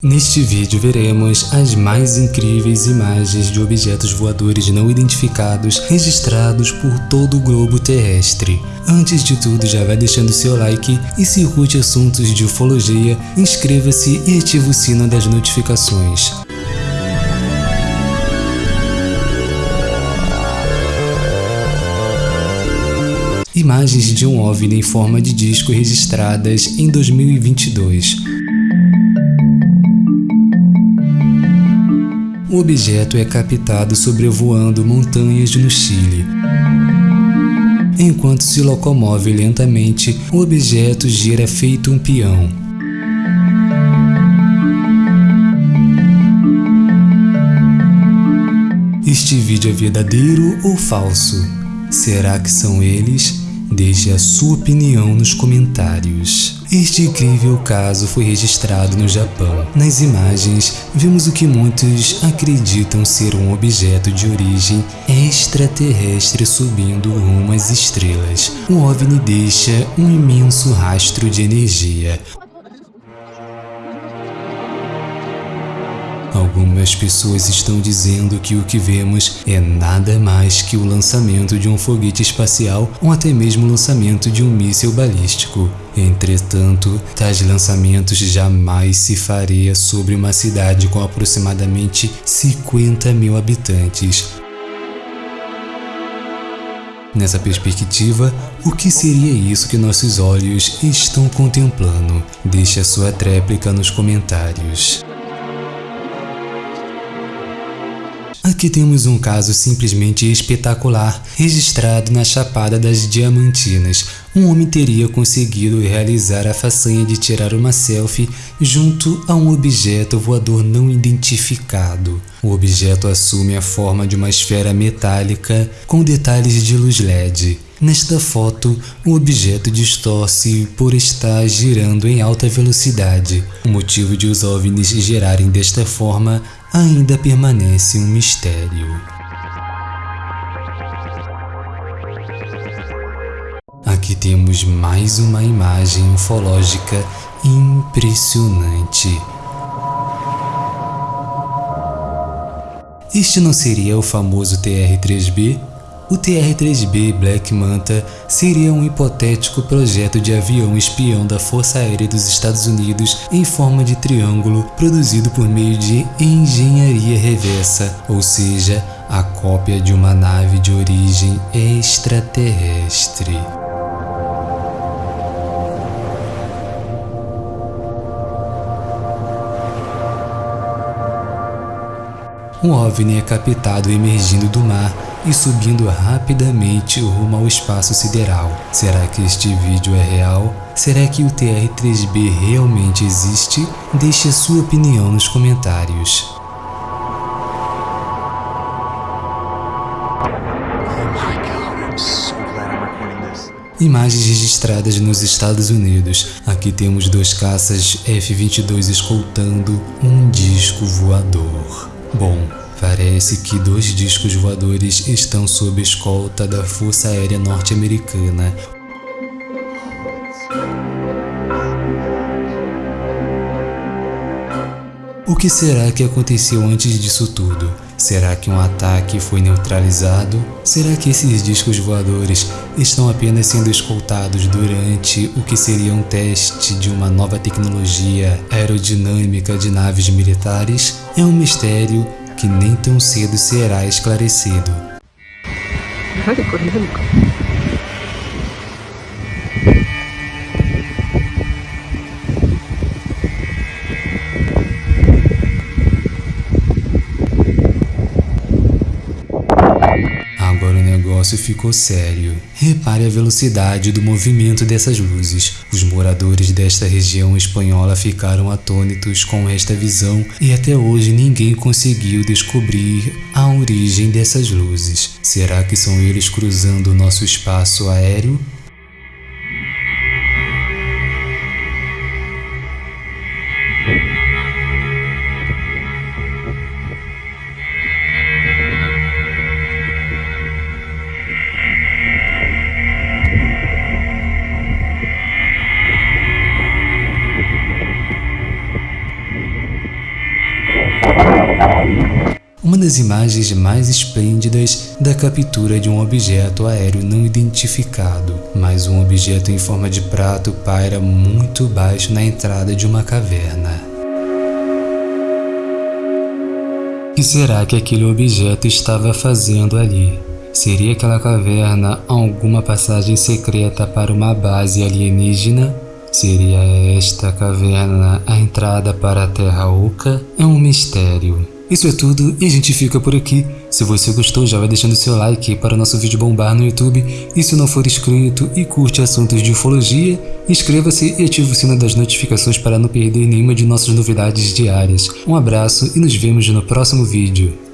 Neste vídeo veremos as mais incríveis imagens de objetos voadores não identificados registrados por todo o globo terrestre. Antes de tudo já vai deixando seu like e se curte assuntos de ufologia, inscreva-se e ative o sino das notificações. Imagens de um OVNI em forma de disco registradas em 2022. O objeto é captado sobrevoando montanhas no Chile. Enquanto se locomove lentamente, o objeto gira feito um peão. Este vídeo é verdadeiro ou falso? Será que são eles? Deixe a sua opinião nos comentários. Este incrível caso foi registrado no Japão. Nas imagens, vemos o que muitos acreditam ser um objeto de origem extraterrestre subindo rumo às estrelas. O OVNI deixa um imenso rastro de energia, Algumas pessoas estão dizendo que o que vemos é nada mais que o lançamento de um foguete espacial ou até mesmo o lançamento de um míssil balístico. Entretanto, tais lançamentos jamais se faria sobre uma cidade com aproximadamente 50 mil habitantes. Nessa perspectiva, o que seria isso que nossos olhos estão contemplando? Deixe a sua tréplica nos comentários. Aqui temos um caso simplesmente espetacular, registrado na Chapada das Diamantinas. Um homem teria conseguido realizar a façanha de tirar uma selfie junto a um objeto voador não identificado. O objeto assume a forma de uma esfera metálica com detalhes de luz LED. Nesta foto, o objeto distorce por estar girando em alta velocidade. O motivo de os OVNIs girarem desta forma ainda permanece um mistério. Aqui temos mais uma imagem ufológica impressionante. Este não seria o famoso TR-3B? O TR-3B Black Manta seria um hipotético projeto de avião espião da Força Aérea dos Estados Unidos em forma de triângulo produzido por meio de engenharia reversa, ou seja, a cópia de uma nave de origem extraterrestre. Um OVNI é captado emergindo do mar e subindo rapidamente rumo ao espaço sideral. Será que este vídeo é real? Será que o TR-3B realmente existe? Deixe sua opinião nos comentários. Imagens registradas nos Estados Unidos. Aqui temos dois caças F-22 escoltando um disco voador. Bom, Parece que dois discos voadores estão sob escolta da Força Aérea Norte-Americana. O que será que aconteceu antes disso tudo? Será que um ataque foi neutralizado? Será que esses discos voadores estão apenas sendo escoltados durante o que seria um teste de uma nova tecnologia aerodinâmica de naves militares? É um mistério que nem tão cedo será esclarecido. Negócio ficou sério. Repare a velocidade do movimento dessas luzes. Os moradores desta região espanhola ficaram atônitos com esta visão e até hoje ninguém conseguiu descobrir a origem dessas luzes. Será que são eles cruzando o nosso espaço aéreo? Uma das imagens mais esplêndidas da captura de um objeto aéreo não identificado, mas um objeto em forma de prato paira muito baixo na entrada de uma caverna. O que será que aquele objeto estava fazendo ali? Seria aquela caverna alguma passagem secreta para uma base alienígena? Seria esta caverna a entrada para a Terra Oca? É um mistério. Isso é tudo e a gente fica por aqui. Se você gostou, já vai deixando seu like para o nosso vídeo bombar no YouTube. E se não for inscrito e curte assuntos de ufologia, inscreva-se e ative o sino das notificações para não perder nenhuma de nossas novidades diárias. Um abraço e nos vemos no próximo vídeo.